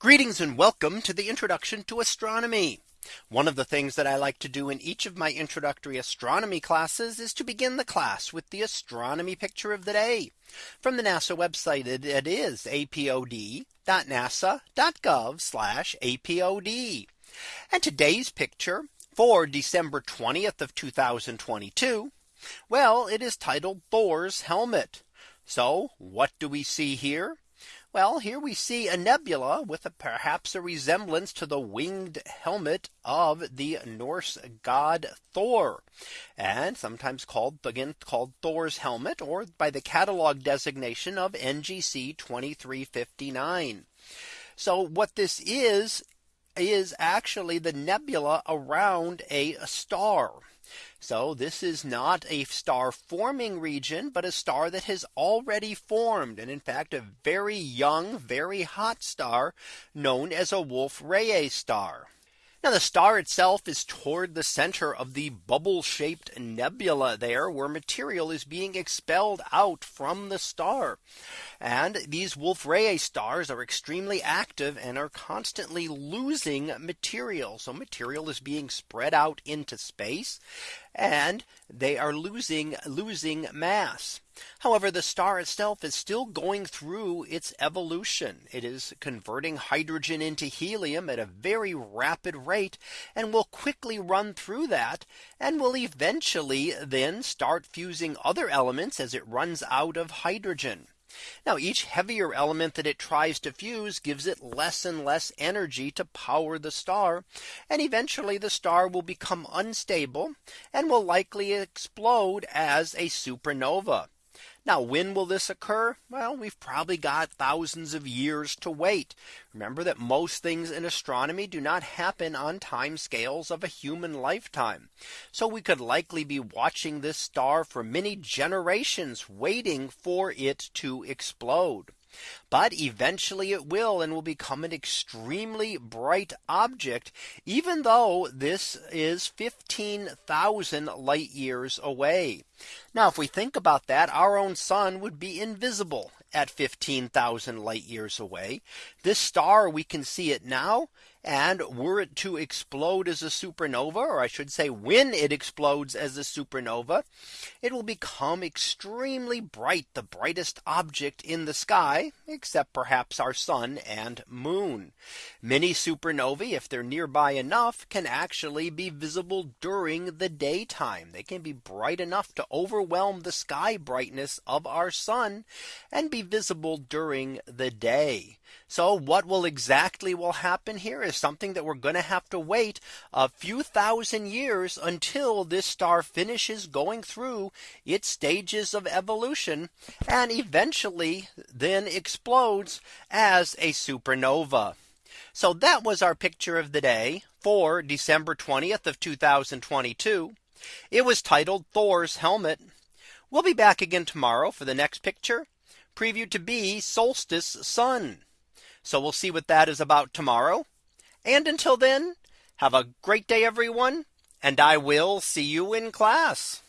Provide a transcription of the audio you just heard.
Greetings and welcome to the introduction to astronomy. One of the things that I like to do in each of my introductory astronomy classes is to begin the class with the astronomy picture of the day from the NASA website. It is apod.nasa.gov apod. And today's picture for December 20th of 2022. Well, it is titled Thor's helmet. So what do we see here? Well, here we see a nebula with a, perhaps a resemblance to the winged helmet of the Norse god Thor and sometimes called again called Thor's helmet or by the catalog designation of NGC 2359. So what this is is actually the nebula around a star. So this is not a star forming region, but a star that has already formed. And in fact, a very young, very hot star known as a Wolf Rayet star. Now the star itself is toward the center of the bubble shaped nebula there where material is being expelled out from the star. And these Wolf Rayet stars are extremely active and are constantly losing material. So material is being spread out into space and they are losing losing mass. However, the star itself is still going through its evolution. It is converting hydrogen into helium at a very rapid rate and will quickly run through that and will eventually then start fusing other elements as it runs out of hydrogen. Now each heavier element that it tries to fuse gives it less and less energy to power the star. And eventually the star will become unstable and will likely explode as a supernova. Now, when will this occur? Well, we've probably got thousands of years to wait. Remember that most things in astronomy do not happen on time scales of a human lifetime. So we could likely be watching this star for many generations waiting for it to explode. But eventually it will and will become an extremely bright object, even though this is 15,000 light years away. Now, if we think about that, our own sun would be invisible at 15,000 light years away. This star, we can see it now. And were it to explode as a supernova, or I should say when it explodes as a supernova, it will become extremely bright, the brightest object in the sky, except perhaps our sun and moon. Many supernovae, if they're nearby enough, can actually be visible during the daytime. They can be bright enough to overwhelm the sky brightness of our sun and be visible during the day. So what will exactly will happen here is something that we're going to have to wait a few thousand years until this star finishes going through its stages of evolution and eventually then explodes as a supernova. So that was our picture of the day for December 20th of 2022. It was titled Thor's helmet. We'll be back again tomorrow for the next picture previewed to be solstice sun. So we'll see what that is about tomorrow. And until then, have a great day, everyone. And I will see you in class.